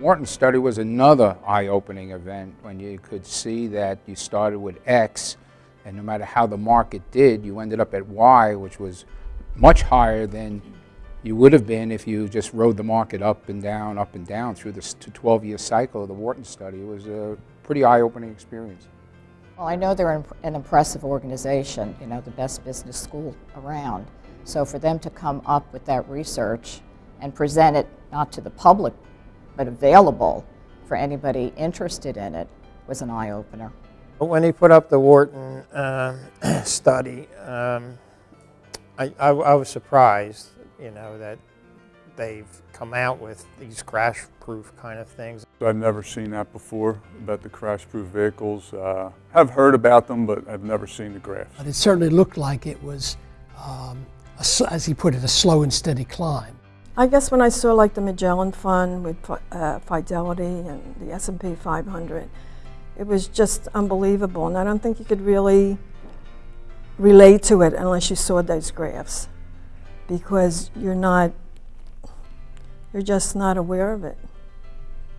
Wharton study was another eye-opening event when you could see that you started with X, and no matter how the market did, you ended up at Y, which was much higher than you would have been if you just rode the market up and down, up and down through this 12-year cycle of the Wharton study. It was a pretty eye-opening experience. Well, I know they're an impressive organization, you know, the best business school around. So for them to come up with that research and present it not to the public but available for anybody interested in it was an eye-opener. When he put up the Wharton um, study, um, I, I, I, was surprised, you know, that they've come out with these crash-proof kind of things. I've never seen that before about the crash-proof vehicles. Uh, I've heard about them, but I've never seen the graphs. But it certainly looked like it was, um, a, as he put it, a slow and steady climb. I guess when I saw like the Magellan Fund with uh, Fidelity and the S&P 500, it was just unbelievable. And I don't think you could really relate to it unless you saw those graphs because you're not, you're just not aware of it.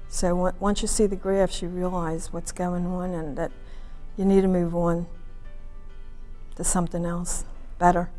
So once you see the graphs, you realize what's going on and that you need to move on to something else better.